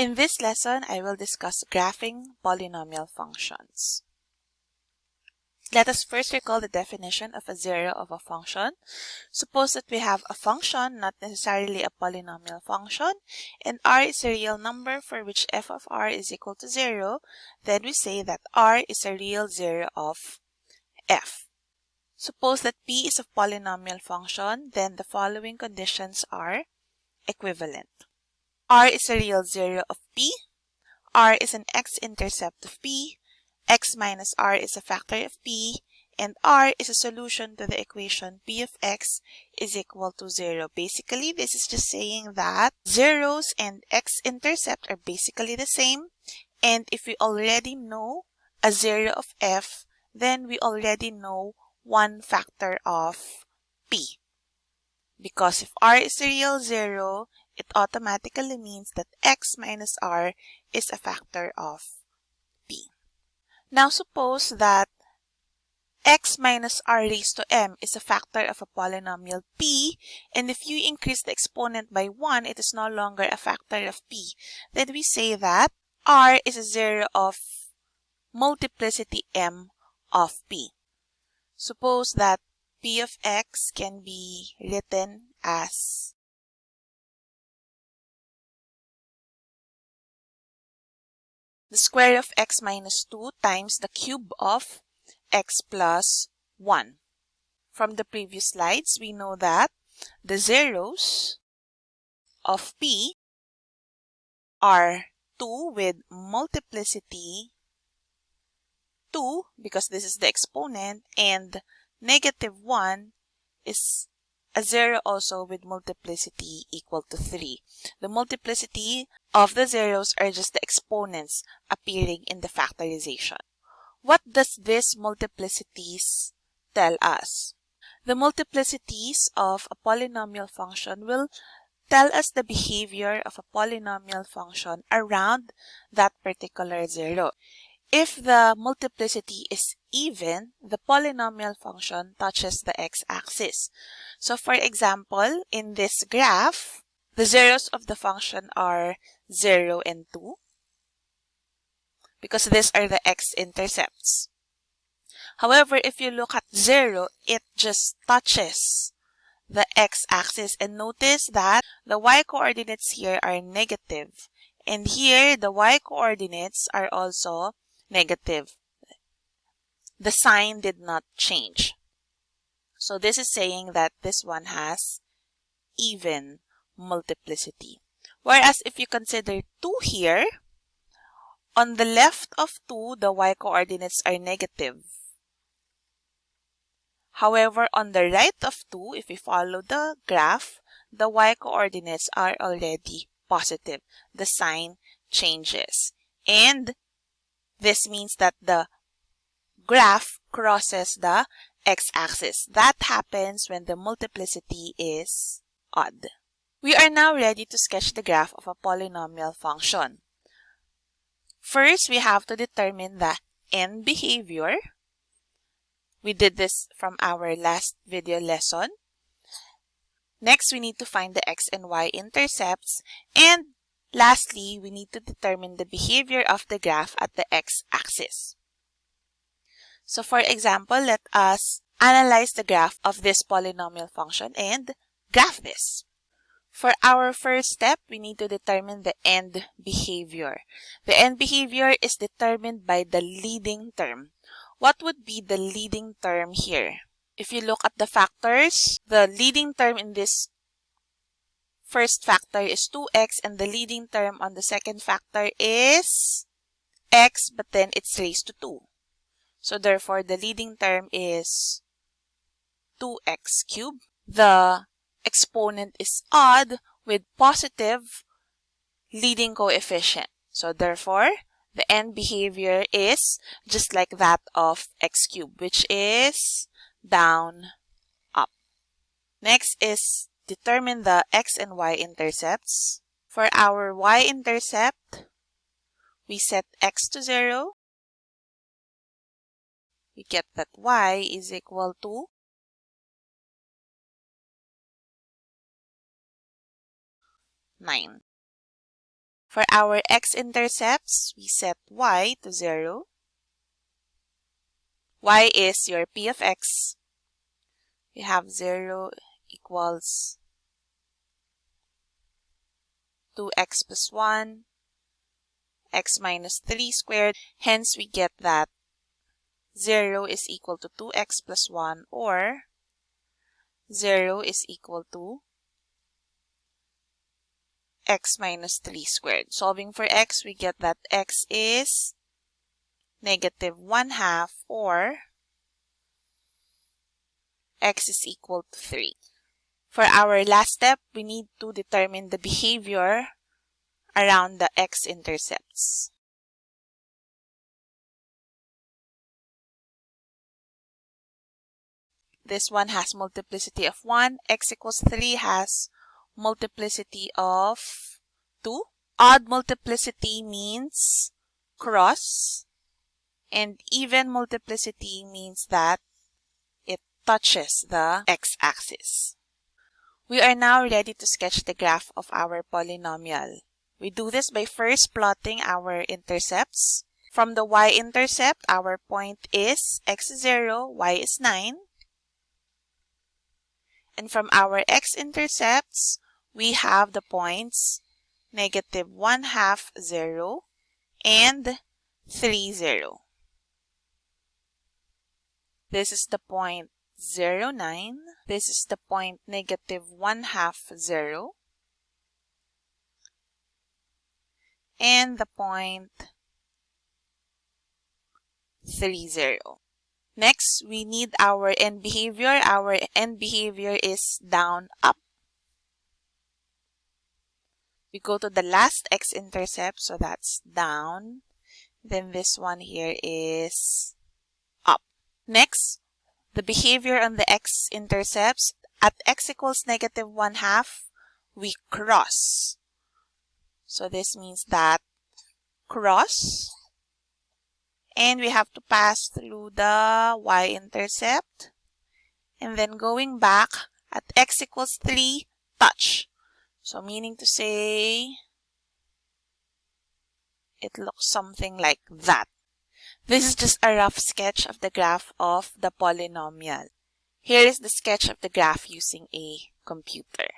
In this lesson, I will discuss graphing polynomial functions. Let us first recall the definition of a zero of a function. Suppose that we have a function, not necessarily a polynomial function, and r is a real number for which f of r is equal to 0, then we say that r is a real zero of f. Suppose that p is a polynomial function, then the following conditions are equivalent. R is a real zero of p, r is an x-intercept of p, x minus r is a factor of p, and r is a solution to the equation p of x is equal to 0. Basically, this is just saying that zeros and x-intercept are basically the same. And if we already know a zero of f, then we already know one factor of p. Because if r is a real zero, it automatically means that x minus r is a factor of p. now suppose that x minus r raised to m is a factor of a polynomial p, and if you increase the exponent by 1, it is no longer a factor of p. Then we say that r is a zero of multiplicity m of p. Suppose that p of x can be written as the square of x minus 2 times the cube of x plus 1. From the previous slides, we know that the zeros of p are 2 with multiplicity 2 because this is the exponent and negative 1 is a 0 also with multiplicity equal to 3. The multiplicity of the zeros are just the exponents appearing in the factorization. What does this multiplicities tell us? The multiplicities of a polynomial function will tell us the behavior of a polynomial function around that particular zero. If the multiplicity is even, the polynomial function touches the x-axis. So for example, in this graph, the zeros of the function are 0 and 2 because these are the x-intercepts. However, if you look at 0, it just touches the x-axis and notice that the y-coordinates here are negative and here the y-coordinates are also negative. The sign did not change. So this is saying that this one has even multiplicity. Whereas if you consider 2 here, on the left of 2, the y-coordinates are negative. However, on the right of 2, if we follow the graph, the y-coordinates are already positive. The sign changes. And this means that the graph crosses the x-axis. That happens when the multiplicity is odd. We are now ready to sketch the graph of a polynomial function. First, we have to determine the end behavior. We did this from our last video lesson. Next, we need to find the x and y intercepts. And Lastly, we need to determine the behavior of the graph at the x-axis. So for example, let us analyze the graph of this polynomial function and graph this. For our first step, we need to determine the end behavior. The end behavior is determined by the leading term. What would be the leading term here? If you look at the factors, the leading term in this first factor is 2x and the leading term on the second factor is x but then it's raised to 2. So therefore the leading term is 2x cubed. The exponent is odd with positive leading coefficient. So therefore the end behavior is just like that of x cubed which is down up. Next is determine the x and y intercepts. For our y-intercept, we set x to 0. We get that y is equal to nine. For our x-intercepts, we set y to 0. y is your p of x. We have 0 equals 2x plus 1, x minus 3 squared. Hence, we get that 0 is equal to 2x plus 1 or 0 is equal to x minus 3 squared. Solving for x, we get that x is negative 1 half or x is equal to 3. For our last step, we need to determine the behavior around the x-intercepts. This one has multiplicity of 1. x equals 3 has multiplicity of 2. Odd multiplicity means cross. And even multiplicity means that it touches the x-axis. We are now ready to sketch the graph of our polynomial. We do this by first plotting our intercepts. From the y-intercept, our point is x0, y is 9. And from our x-intercepts, we have the points negative 1 half 0 and 3 0. This is the point 0 9. This is the point negative 1 half 0. And the point 3 0. Next, we need our end behavior. Our end behavior is down, up. We go to the last x-intercept, so that's down. Then this one here is up. Next, the behavior on the x-intercepts. At x equals negative 1 half, we cross. So this means that cross. And we have to pass through the y-intercept. And then going back, at x equals 3, touch. So meaning to say, it looks something like that. This is just a rough sketch of the graph of the polynomial. Here is the sketch of the graph using a computer.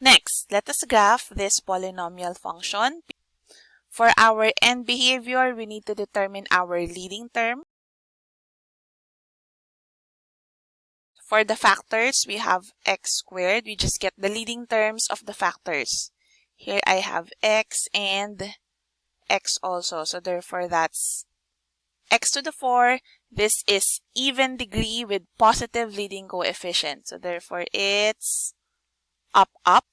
Next, let us graph this polynomial function. For our end behavior, we need to determine our leading term. For the factors, we have x squared. We just get the leading terms of the factors. Here I have x and x also. So therefore, that's x to the 4. This is even degree with positive leading coefficient. So therefore, it's up, up.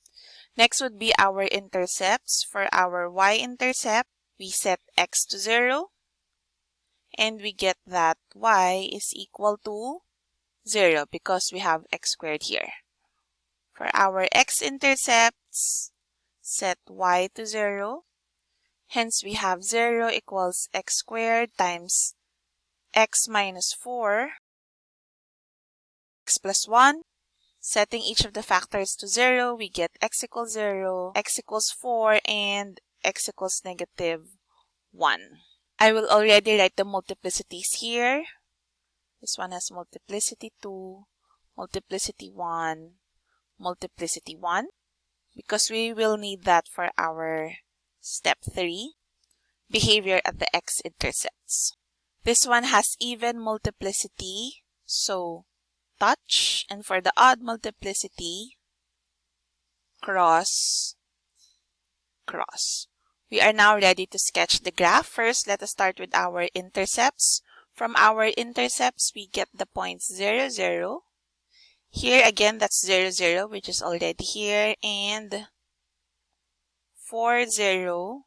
Next would be our intercepts. For our y-intercept, we set x to 0. And we get that y is equal to 0 because we have x squared here. For our x-intercepts, set y to 0. Hence, we have 0 equals x squared times x minus 4, x plus 1. Setting each of the factors to 0, we get x equals 0, x equals 4, and x equals negative 1. I will already write the multiplicities here. This one has multiplicity 2, multiplicity 1, multiplicity 1 because we will need that for our step 3, behavior at the x-intercepts. This one has even multiplicity, so touch, and for the odd multiplicity, cross, cross. We are now ready to sketch the graph. First, let us start with our intercepts. From our intercepts, we get the points 0, 0. Here again, that's 0, 0, which is already here, and 4, 0,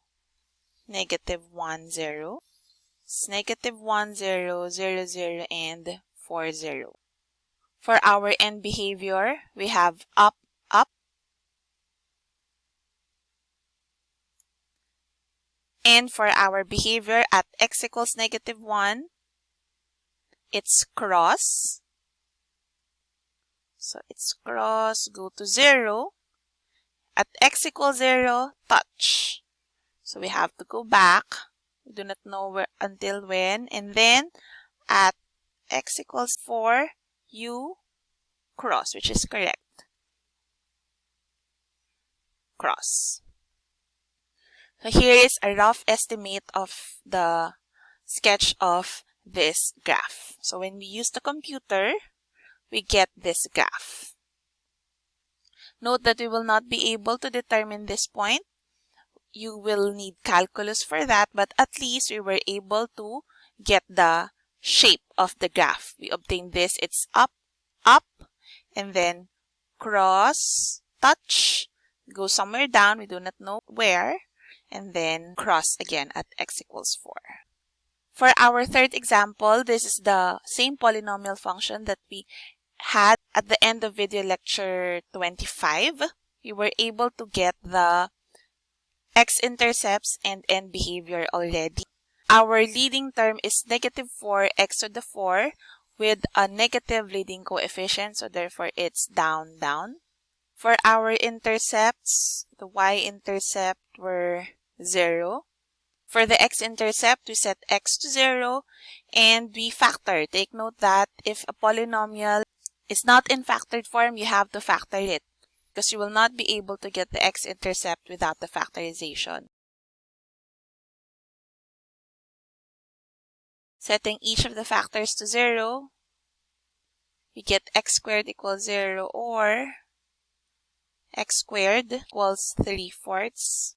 negative 1, 0. It's negative 1, 0, 0, 0, and 4, 0. For our end behavior, we have up, up. And for our behavior at x equals negative 1, it's cross. So it's cross, go to 0. At x equals 0, touch. So we have to go back. We do not know where until when. And then at x equals 4, you cross, which is correct. Cross. So here is a rough estimate of the sketch of this graph. So when we use the computer, we get this graph. Note that we will not be able to determine this point. You will need calculus for that, but at least we were able to get the shape of the graph. We obtain this. It's up, up, and then cross, touch, go somewhere down. We do not know where, and then cross again at x equals 4. For our third example, this is the same polynomial function that we had at the end of video lecture 25. We were able to get the x-intercepts and end behavior already. Our leading term is negative 4 x to the 4 with a negative leading coefficient, so therefore it's down, down. For our intercepts, the y-intercept were 0. For the x-intercept, we set x to 0 and we factor. Take note that if a polynomial is not in factored form, you have to factor it because you will not be able to get the x-intercept without the factorization. Setting each of the factors to 0, we get x squared equals 0 or x squared equals 3 fourths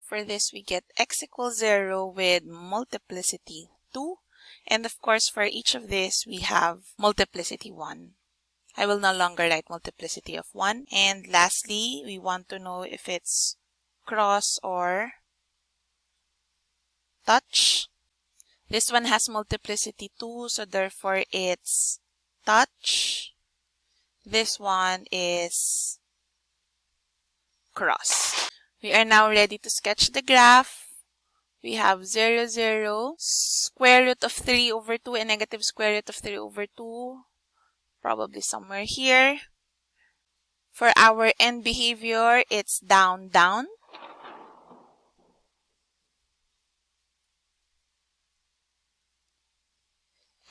For this, we get x equals 0 with multiplicity 2. And of course, for each of this, we have multiplicity 1. I will no longer write multiplicity of 1. And lastly, we want to know if it's cross or touch. This one has multiplicity 2, so therefore it's touch. This one is cross. We are now ready to sketch the graph. We have 0, 0, square root of 3 over 2 and negative square root of 3 over 2. Probably somewhere here. For our end behavior, it's down, down.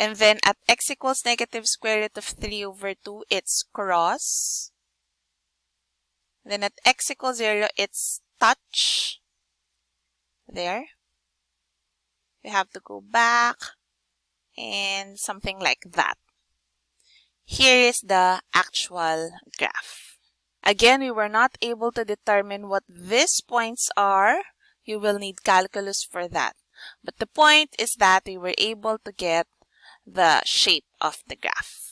And then at x equals negative square root of 3 over 2, it's cross. Then at x equals 0, it's touch. There. We have to go back and something like that. Here is the actual graph. Again, we were not able to determine what these points are. You will need calculus for that. But the point is that we were able to get the shape of the graph.